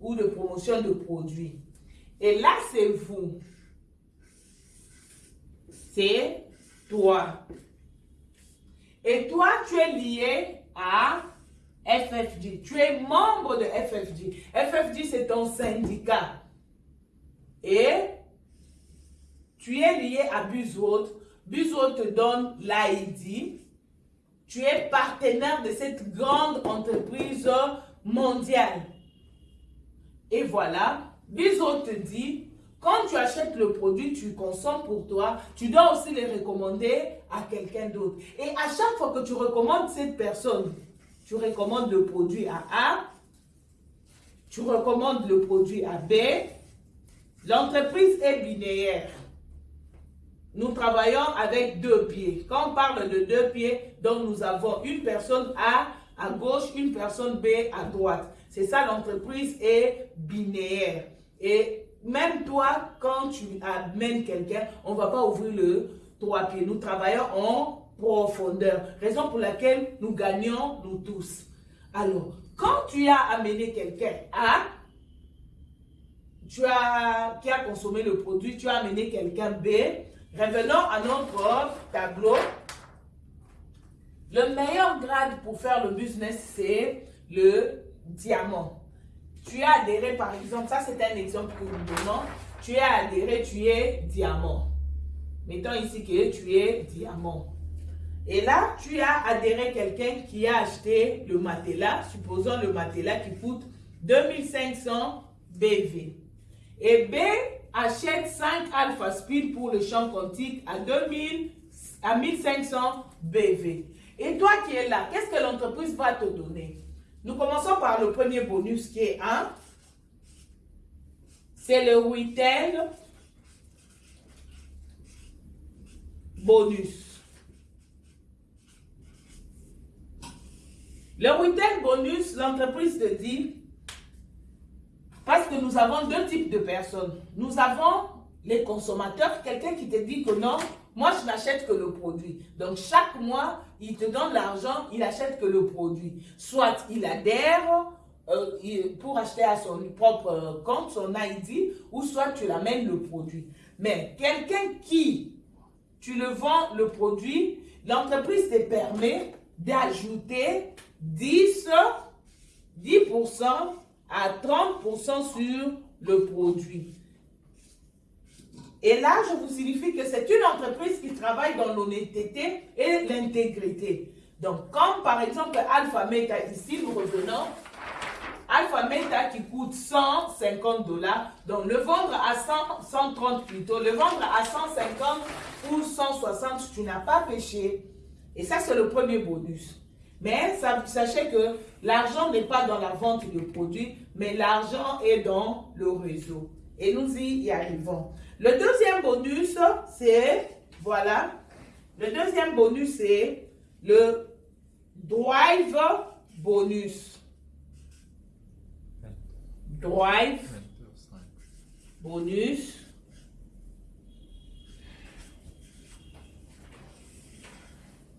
ou de promotion de produits. Et là, c'est vous. C'est toi. Et toi, tu es lié à FFG. Tu es membre de FFG. FFG, c'est ton syndicat. Et tu es lié à Buzot. Buzot te donne l'ID. Tu es partenaire de cette grande entreprise mondiale. Et voilà, Buzot te dit, quand tu achètes le produit, tu consommes pour toi, tu dois aussi le recommander à quelqu'un d'autre. Et à chaque fois que tu recommandes cette personne, tu recommandes le produit à A, tu recommandes le produit à B, l'entreprise est binaire. Nous travaillons avec deux pieds. Quand on parle de deux pieds, donc nous avons une personne A à gauche, une personne B à droite. C'est ça, l'entreprise est binaire. Et même toi, quand tu amènes quelqu'un, on ne va pas ouvrir le trois pieds. Nous travaillons en profondeur. Raison pour laquelle nous gagnons, nous tous. Alors, quand tu as amené quelqu'un A, tu as, qui a consommé le produit, tu as amené quelqu'un B, revenons à notre tableau. Le meilleur grade pour faire le business, c'est le diamant. Tu as adhéré, par exemple, ça c'est un exemple que nous donnons. Tu as adhéré, tu es diamant. Mettons ici que tu es diamant. Et là, tu as adhéré quelqu'un qui a acheté le matelas, supposons le matelas qui coûte 2500 BV. Et B achète 5 alpha speed pour le champ quantique à 2000 à 1500 BV. Et toi qui es là, qu'est-ce que l'entreprise va te donner? Nous commençons par le premier bonus qui est 1. C'est le retail bonus. Le retail bonus, l'entreprise te dit, parce que nous avons deux types de personnes. Nous avons les consommateurs, quelqu'un qui te dit que non, moi, je n'achète que le produit. Donc, chaque mois, il te donne l'argent, il achète que le produit. Soit il adhère euh, pour acheter à son propre euh, compte, son ID, ou soit tu l'amènes le produit. Mais quelqu'un qui, tu le vends le produit, l'entreprise te permet d'ajouter 10, 10% à 30% sur le produit. Et là, je vous signifie que c'est une entreprise qui travaille dans l'honnêteté et l'intégrité. Donc, comme par exemple Alpha Meta, ici, nous revenons, Alpha Meta qui coûte 150 dollars, donc le vendre à 100, 130 plutôt, le vendre à 150 ou 160, tu n'as pas péché. Et ça, c'est le premier bonus. Mais sachez que l'argent n'est pas dans la vente de produits, mais l'argent est dans le réseau. Et nous y arrivons. Le deuxième bonus, c'est, voilà, le deuxième bonus, c'est le drive bonus. Drive bonus.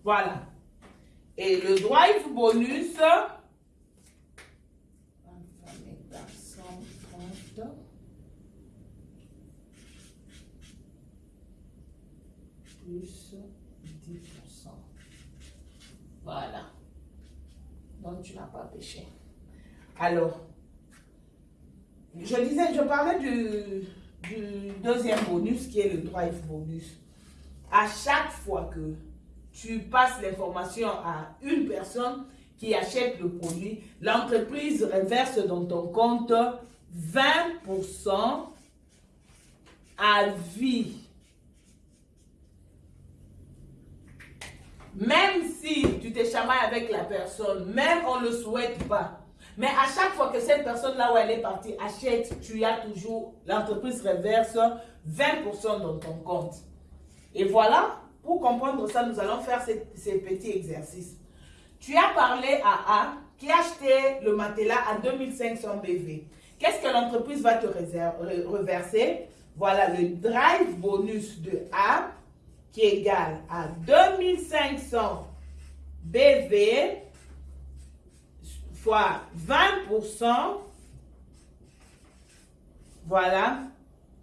Voilà. Et le drive bonus, plus 10%. Voilà. Donc, tu n'as pas péché. Alors, je disais, je parlais du, du deuxième bonus qui est le drive bonus. À chaque fois que tu passes l'information à une personne qui achète le produit, l'entreprise reverse dans ton compte 20% à vie. Même si tu te chamailles avec la personne, même on ne le souhaite pas, mais à chaque fois que cette personne là où elle est partie achète, tu as toujours, l'entreprise reverse 20% dans ton compte. Et voilà, pour comprendre ça, nous allons faire ces, ces petits exercices. Tu as parlé à A qui a acheté le matelas à 2500 BV. Qu'est-ce que l'entreprise va te reverser? Voilà le drive bonus de A qui est égal à 2500 BV fois 20% Voilà.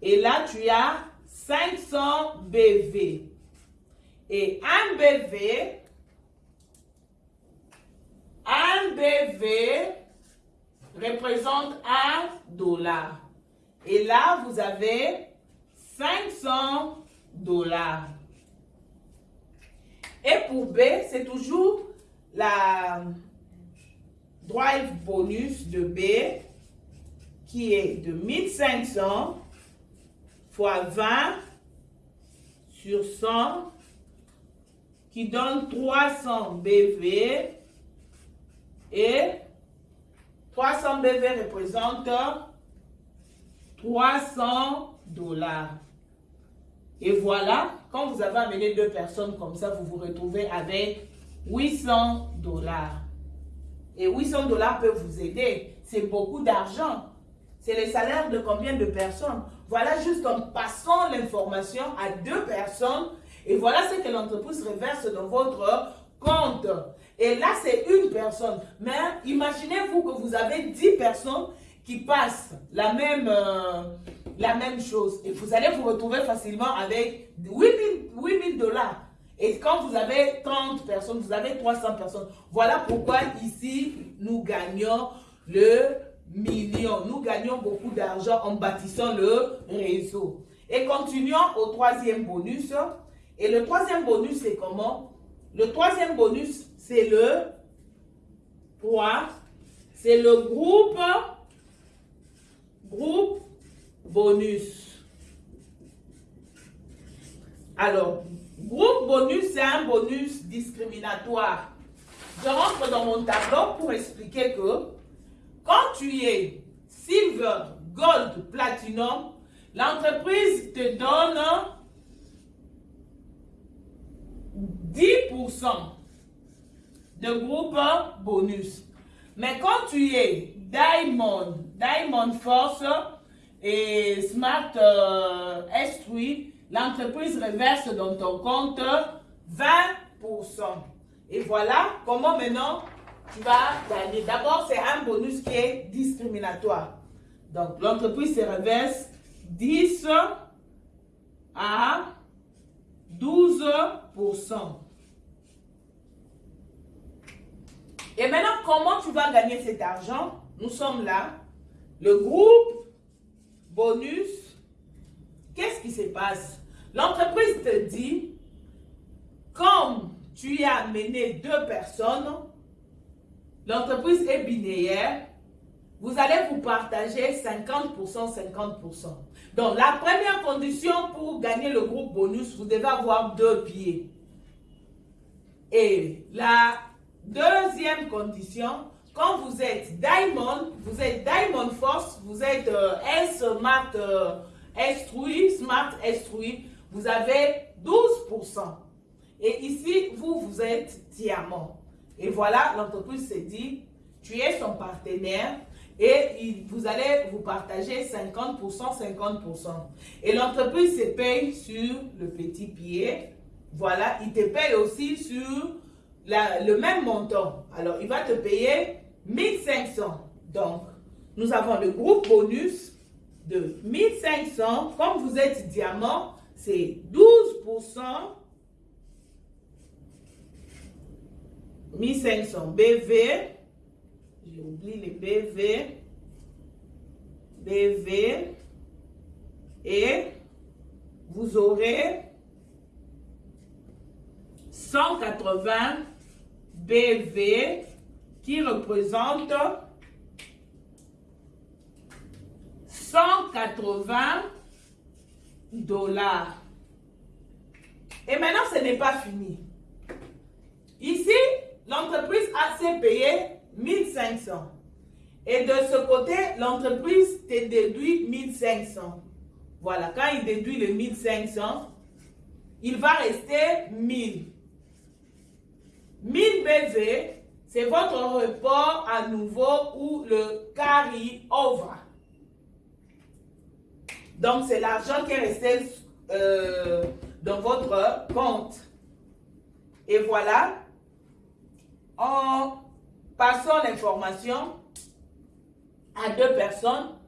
Et là, tu as 500 BV. Et un BV, un BV représente un dollar. Et là, vous avez 500 dollars. Et pour B, c'est toujours la drive bonus de B qui est de 1500 fois 20 sur 100 qui donne 300 BV et 300 BV représente 300 dollars. Et voilà, quand vous avez amené deux personnes comme ça, vous vous retrouvez avec 800 dollars. Et 800 dollars peut vous aider. C'est beaucoup d'argent. C'est le salaire de combien de personnes? Voilà juste en passant l'information à deux personnes. Et voilà ce que l'entreprise reverse dans votre compte. Et là, c'est une personne. Mais imaginez-vous que vous avez 10 personnes qui passent la même, euh, la même chose. Et vous allez vous retrouver facilement avec 8000 dollars. Et quand vous avez 30 personnes, vous avez 300 personnes. Voilà pourquoi ici, nous gagnons le million. Nous gagnons beaucoup d'argent en bâtissant le réseau. Et continuons au troisième bonus. Et le troisième bonus, c'est comment? Le troisième bonus, c'est le 3. C'est le groupe, groupe bonus. Alors, groupe bonus, c'est un bonus discriminatoire. Je rentre dans mon tableau pour expliquer que quand tu es silver, gold, platinum, l'entreprise te donne 10% de groupe bonus. Mais quand tu es Diamond, Diamond Force et Smart euh, S3, l'entreprise reverse dans ton compte 20%. Et voilà comment maintenant tu vas gagner. D'abord, c'est un bonus qui est discriminatoire. Donc, l'entreprise se reverse 10 à 12%. Et maintenant, comment tu vas gagner cet argent? Nous sommes là. Le groupe bonus, qu'est-ce qui se passe? L'entreprise te dit, comme tu as amené deux personnes, l'entreprise est binaire, vous allez vous partager 50%, 50%. Donc, la première condition pour gagner le groupe bonus, vous devez avoir deux pieds. Et la deuxième condition, quand vous êtes Diamond, vous êtes Diamond Force, vous êtes euh, S Smart euh, S3, Smart S3, vous avez 12%. Et ici, vous, vous êtes diamant. Et voilà, l'entreprise s'est dit, tu es son partenaire et vous allez vous partager 50%, 50%. Et l'entreprise se paye sur le petit pied. Voilà, il te paye aussi sur le même montant. Alors, il va te payer 1500. Donc, nous avons le groupe bonus de 1500. Comme vous êtes diamant, c'est 12%. 1500 BV. J'ai oublié les BV. BV. Et vous aurez 180 BV qui représente 180 dollars. Et maintenant, ce n'est pas fini. Ici, l'entreprise a payé 1500. Et de ce côté, l'entreprise te déduit 1500. Voilà, quand il déduit le 1500, il va rester 1000. 1000 BV, c'est votre report à nouveau ou le carry over. Donc, c'est l'argent qui est resté euh, dans votre compte. Et voilà, en passant l'information à deux personnes,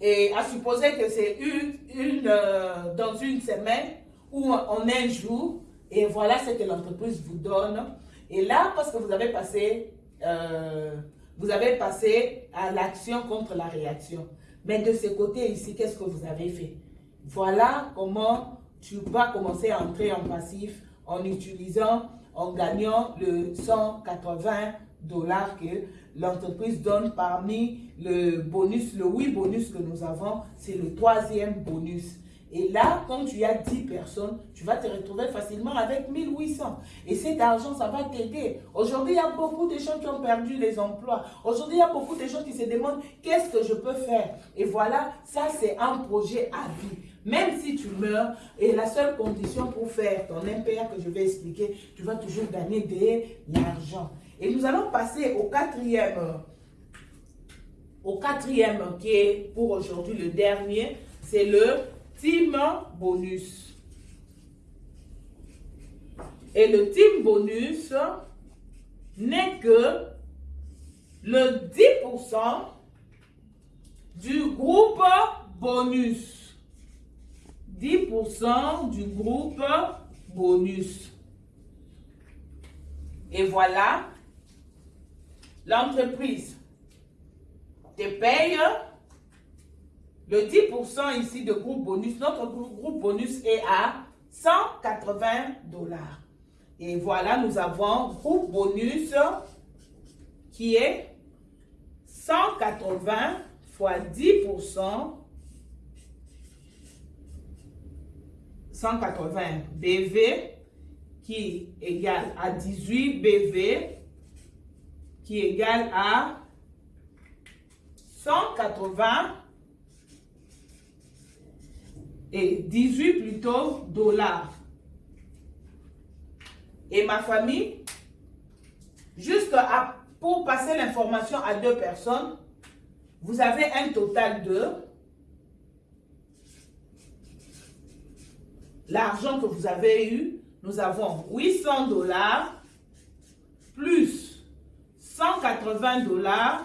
et à supposer que c'est une, euh, dans une semaine ou en un jour, et voilà ce que l'entreprise vous donne. Et là, parce que vous avez passé, euh, vous avez passé à l'action contre la réaction. Mais de ce côté ici, qu'est-ce que vous avez fait? Voilà comment tu vas commencer à entrer en passif en utilisant, en gagnant le 180 dollars que l'entreprise donne parmi le bonus, le 8 bonus que nous avons, c'est le troisième bonus. Et là, quand tu as 10 personnes, tu vas te retrouver facilement avec 1800. Et cet argent, ça va t'aider. Aujourd'hui, il y a beaucoup de gens qui ont perdu les emplois. Aujourd'hui, il y a beaucoup de gens qui se demandent qu'est-ce que je peux faire? Et voilà, ça c'est un projet à vie. Même si tu meurs, et la seule condition pour faire ton impair que je vais expliquer, tu vas toujours gagner de l'argent. Et nous allons passer au quatrième, au quatrième qui est pour aujourd'hui le dernier, c'est le team bonus. Et le team bonus n'est que le 10% du groupe bonus. 10% du groupe bonus. Et voilà, l'entreprise te paye le 10% ici de groupe bonus, notre groupe bonus est à 180 dollars. Et voilà, nous avons groupe bonus qui est 180 fois 10%, 180 BV qui égale à 18 BV qui égale à 180 et 18 plutôt dollars. Et ma famille, juste pour passer l'information à deux personnes, vous avez un total de l'argent que vous avez eu. Nous avons 800 dollars plus 180 dollars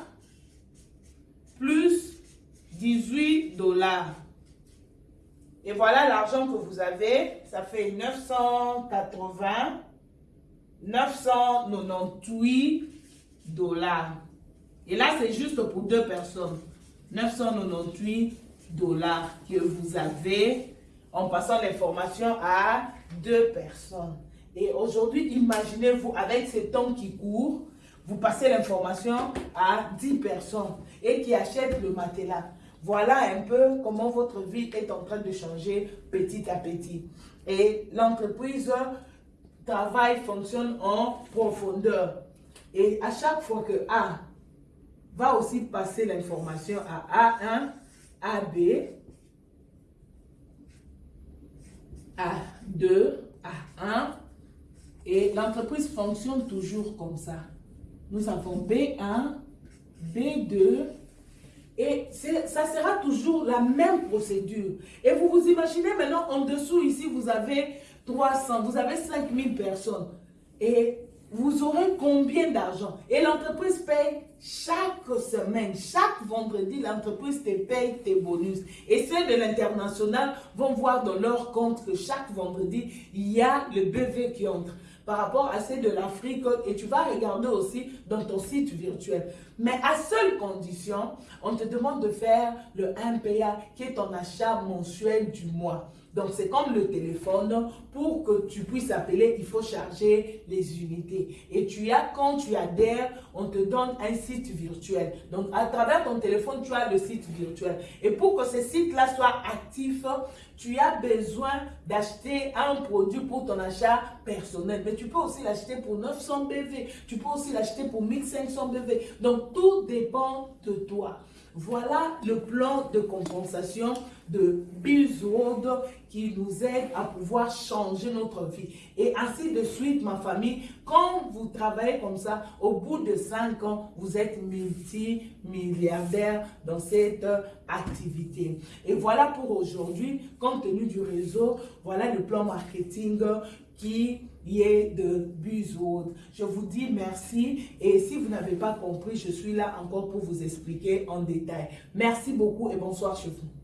plus 18 dollars. Et voilà l'argent que vous avez. Ça fait 980, 998 dollars. Et là, c'est juste pour deux personnes. 998 dollars que vous avez en passant l'information à deux personnes. Et aujourd'hui, imaginez-vous, avec ce temps qui court, vous passez l'information à 10 personnes et qui achètent le matelas. Voilà un peu comment votre vie est en train de changer petit à petit. Et l'entreprise travail fonctionne en profondeur. Et à chaque fois que A va aussi passer l'information à A1, AB, A2, A1, et l'entreprise fonctionne toujours comme ça. Nous avons B1, B2, et ça sera toujours la même procédure. Et vous vous imaginez maintenant, en dessous ici, vous avez 300, vous avez 5000 personnes. Et vous aurez combien d'argent? Et l'entreprise paye chaque semaine, chaque vendredi, l'entreprise te paye tes bonus. Et ceux de l'international vont voir dans leur compte que chaque vendredi, il y a le BV qui entre par rapport à ceux de l'Afrique et tu vas regarder aussi dans ton site virtuel. Mais à seule condition, on te demande de faire le MPA qui est ton achat mensuel du mois. Donc, c'est comme le téléphone. Pour que tu puisses appeler, il faut charger les unités. Et tu as, quand tu adhères, on te donne un site virtuel. Donc, à travers ton téléphone, tu as le site virtuel. Et pour que ce site-là soit actif, tu as besoin d'acheter un produit pour ton achat personnel. Mais tu peux aussi l'acheter pour 900 BV. Tu peux aussi l'acheter pour 1500 BV. Donc, tout dépend de toi. Voilà le plan de compensation de World qui nous aide à pouvoir changer notre vie. Et ainsi de suite, ma famille, quand vous travaillez comme ça, au bout de 5 ans, vous êtes multi-milliardaire dans cette activité. Et voilà pour aujourd'hui, compte tenu du réseau, voilà le plan marketing qui liés de bus. Je vous dis merci et si vous n'avez pas compris, je suis là encore pour vous expliquer en détail. Merci beaucoup et bonsoir chez vous.